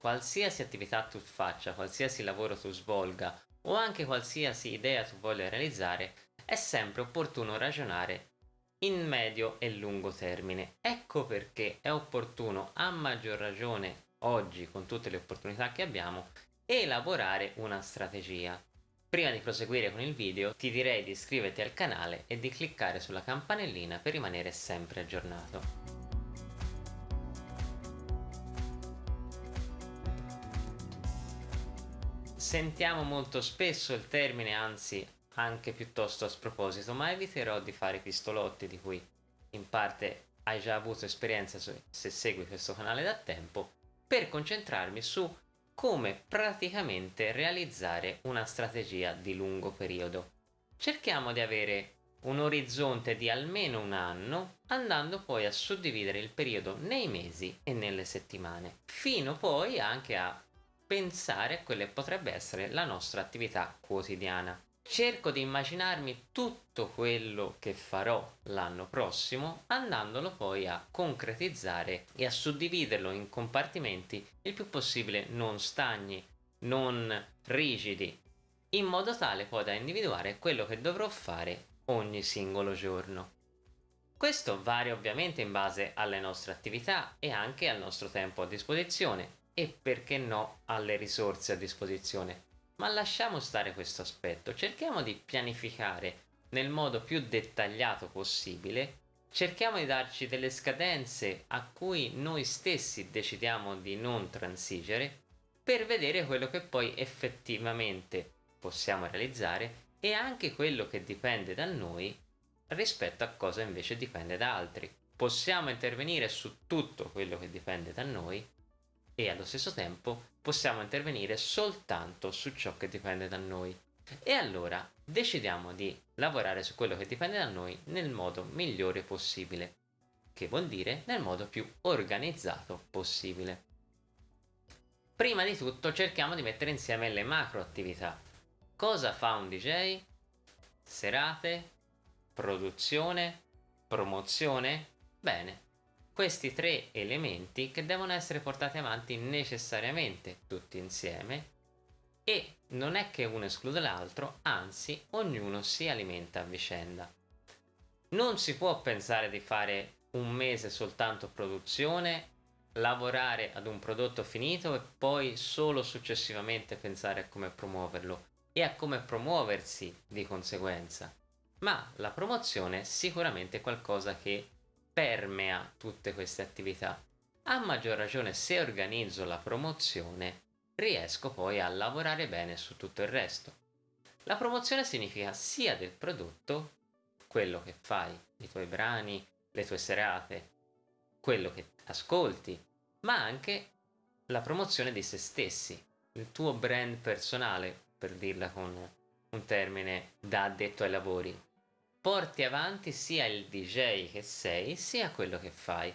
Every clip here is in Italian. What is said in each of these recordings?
qualsiasi attività tu faccia, qualsiasi lavoro tu svolga o anche qualsiasi idea tu voglia realizzare, è sempre opportuno ragionare in medio e lungo termine. Ecco perché è opportuno a maggior ragione oggi con tutte le opportunità che abbiamo elaborare una strategia. Prima di proseguire con il video ti direi di iscriverti al canale e di cliccare sulla campanellina per rimanere sempre aggiornato. Sentiamo molto spesso il termine, anzi anche piuttosto a sproposito, ma eviterò di fare pistolotti di cui in parte hai già avuto esperienza se segui questo canale da tempo, per concentrarmi su come praticamente realizzare una strategia di lungo periodo. Cerchiamo di avere un orizzonte di almeno un anno, andando poi a suddividere il periodo nei mesi e nelle settimane, fino poi anche a pensare a quella che potrebbe essere la nostra attività quotidiana cerco di immaginarmi tutto quello che farò l'anno prossimo andandolo poi a concretizzare e a suddividerlo in compartimenti il più possibile non stagni, non rigidi, in modo tale poi da individuare quello che dovrò fare ogni singolo giorno. Questo varia ovviamente in base alle nostre attività e anche al nostro tempo a disposizione e perché no alle risorse a disposizione ma lasciamo stare questo aspetto, cerchiamo di pianificare nel modo più dettagliato possibile, cerchiamo di darci delle scadenze a cui noi stessi decidiamo di non transigere per vedere quello che poi effettivamente possiamo realizzare e anche quello che dipende da noi rispetto a cosa invece dipende da altri. Possiamo intervenire su tutto quello che dipende da noi e allo stesso tempo possiamo intervenire soltanto su ciò che dipende da noi. E allora decidiamo di lavorare su quello che dipende da noi nel modo migliore possibile, che vuol dire nel modo più organizzato possibile. Prima di tutto cerchiamo di mettere insieme le macro attività. Cosa fa un DJ? Serate? Produzione? Promozione? Bene, questi tre elementi che devono essere portati avanti necessariamente tutti insieme e non è che uno esclude l'altro, anzi ognuno si alimenta a vicenda. Non si può pensare di fare un mese soltanto produzione, lavorare ad un prodotto finito e poi solo successivamente pensare a come promuoverlo e a come promuoversi di conseguenza. Ma la promozione è sicuramente qualcosa che permea tutte queste attività. A maggior ragione se organizzo la promozione riesco poi a lavorare bene su tutto il resto. La promozione significa sia del prodotto, quello che fai, i tuoi brani, le tue serate, quello che ascolti, ma anche la promozione di se stessi, il tuo brand personale, per dirla con un termine da addetto ai lavori, porti avanti sia il DJ che sei sia quello che fai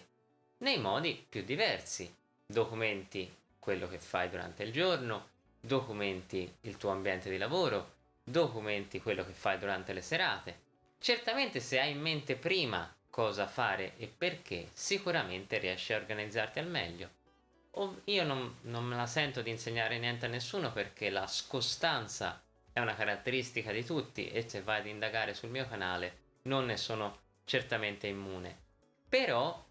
nei modi più diversi. Documenti quello che fai durante il giorno, documenti il tuo ambiente di lavoro, documenti quello che fai durante le serate. Certamente se hai in mente prima cosa fare e perché, sicuramente riesci a organizzarti al meglio. io non, non me la sento di insegnare niente a nessuno perché la scostanza è una caratteristica di tutti e se vai ad indagare sul mio canale non ne sono certamente immune. Però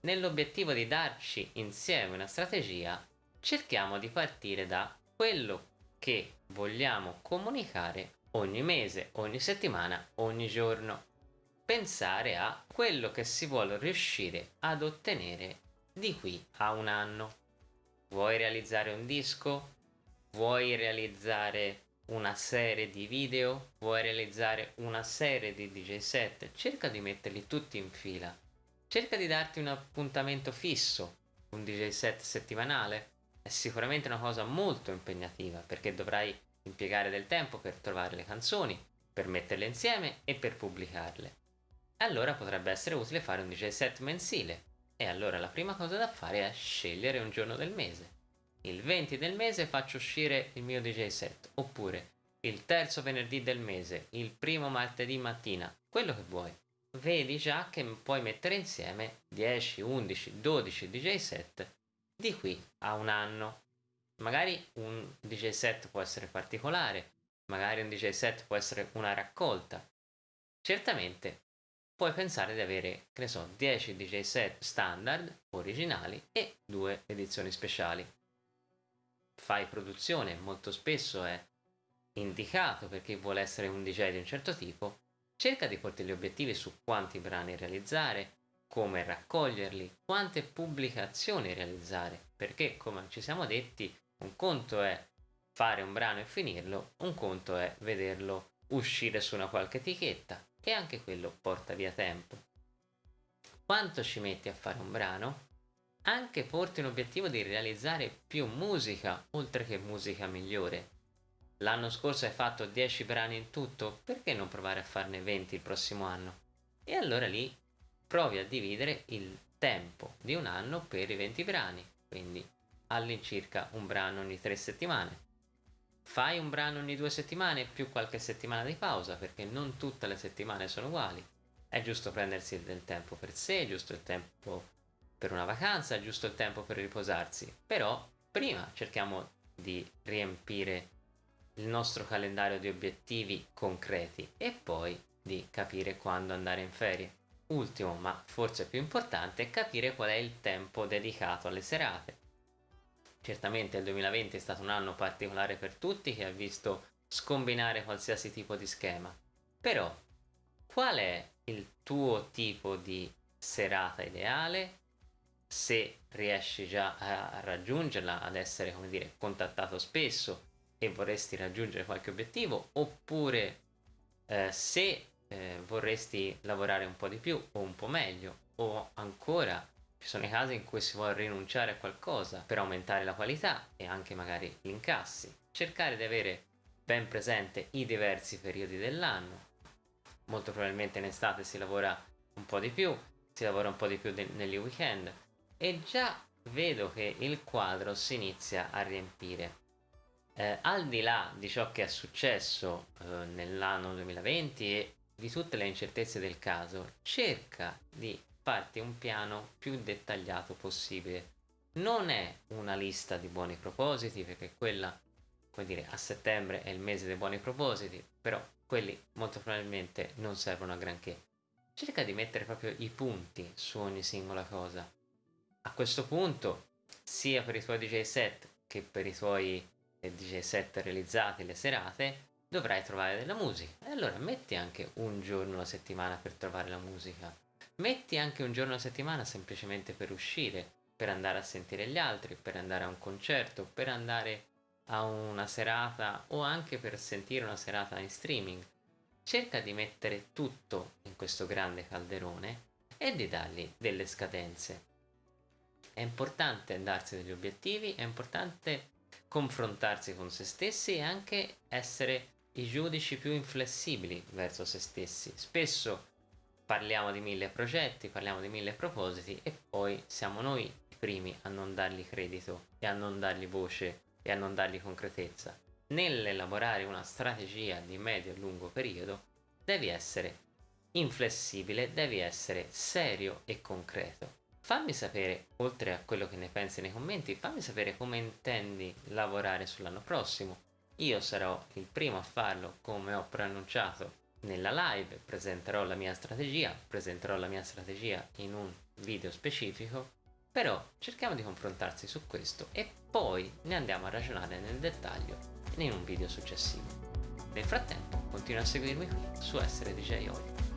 nell'obiettivo di darci insieme una strategia cerchiamo di partire da quello che vogliamo comunicare ogni mese, ogni settimana, ogni giorno. Pensare a quello che si vuole riuscire ad ottenere di qui a un anno. Vuoi realizzare un disco? Vuoi realizzare una serie di video, vuoi realizzare una serie di DJ set, cerca di metterli tutti in fila. Cerca di darti un appuntamento fisso, un DJ set settimanale. È sicuramente una cosa molto impegnativa perché dovrai impiegare del tempo per trovare le canzoni, per metterle insieme e per pubblicarle. Allora potrebbe essere utile fare un DJ set mensile. E allora la prima cosa da fare è scegliere un giorno del mese il 20 del mese faccio uscire il mio DJ set, oppure il terzo venerdì del mese, il primo martedì mattina, quello che vuoi. Vedi già che puoi mettere insieme 10, 11, 12 DJ set di qui a un anno. Magari un DJ set può essere particolare, magari un DJ set può essere una raccolta. Certamente puoi pensare di avere, che ne so, 10 DJ set standard originali e due edizioni speciali. Fai produzione, molto spesso è indicato per chi vuole essere un DJ di un certo tipo, cerca di porti gli obiettivi su quanti brani realizzare, come raccoglierli, quante pubblicazioni realizzare, perché come ci siamo detti, un conto è fare un brano e finirlo, un conto è vederlo uscire su una qualche etichetta e anche quello porta via tempo. Quanto ci metti a fare un brano? Anche porti un obiettivo di realizzare più musica, oltre che musica migliore. L'anno scorso hai fatto 10 brani in tutto, perché non provare a farne 20 il prossimo anno? E allora lì provi a dividere il tempo di un anno per i 20 brani, quindi all'incirca un brano ogni 3 settimane. Fai un brano ogni 2 settimane più qualche settimana di pausa, perché non tutte le settimane sono uguali. È giusto prendersi del tempo per sé, è giusto il tempo per una vacanza, giusto il tempo per riposarsi. Però prima cerchiamo di riempire il nostro calendario di obiettivi concreti e poi di capire quando andare in ferie. Ultimo, ma forse più importante, è capire qual è il tempo dedicato alle serate. Certamente il 2020 è stato un anno particolare per tutti che ha visto scombinare qualsiasi tipo di schema. Però, qual è il tuo tipo di serata ideale? Se riesci già a raggiungerla, ad essere, come dire, contattato spesso e vorresti raggiungere qualche obiettivo, oppure eh, se eh, vorresti lavorare un po' di più o un po' meglio o ancora ci sono i casi in cui si vuole rinunciare a qualcosa per aumentare la qualità e anche magari gli incassi. Cercare di avere ben presente i diversi periodi dell'anno. Molto probabilmente in estate si lavora un po' di più, si lavora un po' di più negli weekend e già vedo che il quadro si inizia a riempire. Eh, al di là di ciò che è successo eh, nell'anno 2020 e di tutte le incertezze del caso, cerca di farti un piano più dettagliato possibile. Non è una lista di buoni propositi, perché quella, come dire, a settembre è il mese dei buoni propositi, però quelli molto probabilmente non servono a granché. Cerca di mettere proprio i punti su ogni singola cosa. A questo punto, sia per i tuoi DJ set che per i tuoi eh, DJ set realizzati le serate, dovrai trovare della musica. E allora metti anche un giorno alla settimana per trovare la musica. Metti anche un giorno alla settimana semplicemente per uscire, per andare a sentire gli altri, per andare a un concerto, per andare a una serata o anche per sentire una serata in streaming. Cerca di mettere tutto in questo grande calderone e di dargli delle scadenze. È importante darsi degli obiettivi, è importante confrontarsi con se stessi e anche essere i giudici più inflessibili verso se stessi. Spesso parliamo di mille progetti, parliamo di mille propositi e poi siamo noi i primi a non dargli credito e a non dargli voce e a non dargli concretezza. Nell'elaborare una strategia di medio e lungo periodo devi essere inflessibile, devi essere serio e concreto. Fammi sapere, oltre a quello che ne pensi nei commenti, fammi sapere come intendi lavorare sull'anno prossimo io sarò il primo a farlo come ho preannunciato nella live, presenterò la mia strategia, presenterò la mia strategia in un video specifico, però cerchiamo di confrontarsi su questo e poi ne andiamo a ragionare nel dettaglio in un video successivo. Nel frattempo continua a seguirmi qui su Essere DJ Oi.